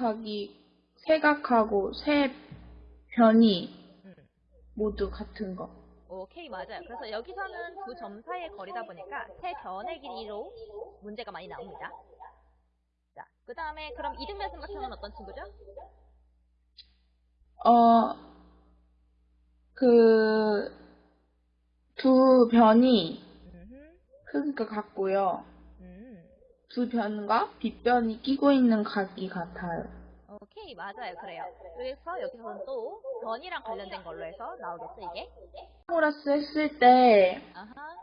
세각하기, 세각하고 세 변이 음. 모두 같은 거. 오케이, 맞아요. 그래서 여기서는 두 점 사이의 거리다 보니까 세 변의 길이로 문제가 많이 나옵니다. 자, 그 다음에 그럼 이등변 삼각형은 어떤 친구죠? 어, 그, 두 변이 크기가 같고요. 음. 두 변과 빗변이 끼고 있는 각이 같아요. 오케이, 맞아요. 그래요. 그래서 여기서는 또 변이랑 관련된 걸로 해서 나오겠죠, 이게? 피타고라스 했을 때, 아하.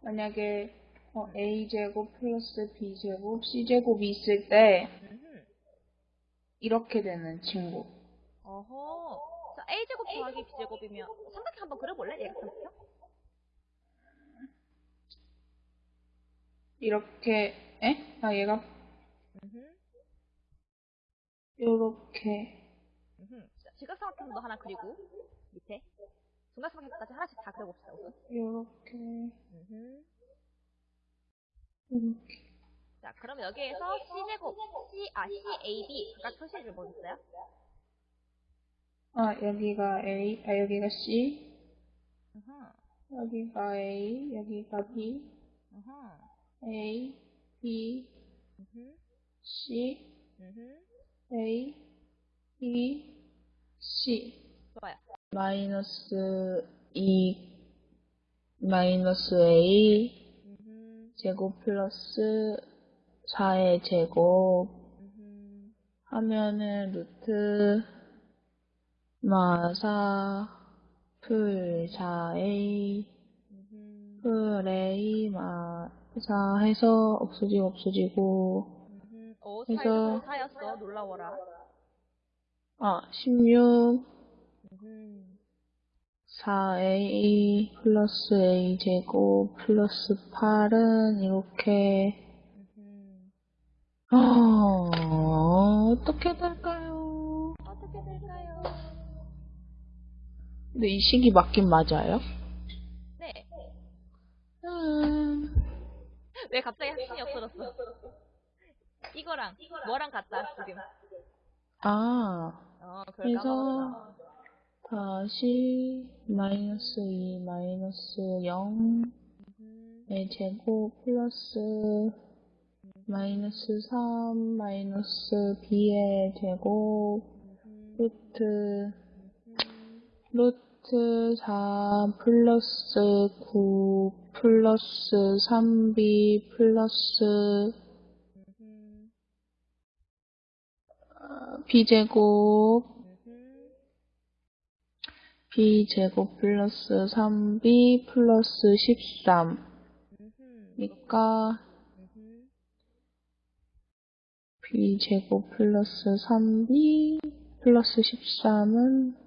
만약에 어, a제곱 플러스 b제곱 c제곱이 있을 때 음흠. 이렇게 되는 친구. 어허. 자, a제곱 더하기 b제곱이면 삼각형 한번 그려볼래? 얘가 삼각형? 이렇게, 에? 아, 얘가 음흠. 이렇게. 음흠. 자, 직각삼각형도 하나 그리고 밑에 중각삼각형까지 하나씩 다 그려봅시다, 우선. 이렇게, 음흠. 이렇게. 자, 그럼 여기에서 C제곱, C, 아, CAB 각각 표시를 뭐 있어요? 아, 여기가 A, 아, 여기가 C, 으흠, 여기가 A, 여기가 B, 으흠, A, 으흠, C. A, B, C. 좋아요. 마이너스 2, 마이너스 A, 제곱 플러스 4의 제곱 하면은 루트 마사 풀 4A 으흠, 풀 A 마사 해서 없어지고 없어지고 으흠. 오, 사였어, 사였어. 놀라워라. 아 16 으흠, 4A 플러스 A 제곱 플러스 8은 이렇게. 어, 어떻게 될까요? 어떻게 될까요? 근데 이 식이 맞긴 맞아요? 네. 음, 왜 갑자기 확신이 없어졌어? 이거랑, 뭐랑 같다, 지금. 아, 어, 그래서. 다시 마이너스 2 마이너스 0의 으흠, 제곱 플러스 마이너스 3 마이너스 b의 제곱 으흠, 루트 으흠. 루트 4 플러스 9 플러스 3b 플러스 b제곱 b제곱 플러스 3b 플러스 13 음흠, 니까 음흠. b제곱 플러스 3b 플러스 13은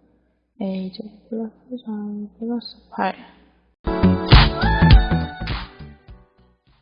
a제곱 플러스 3 플러스 8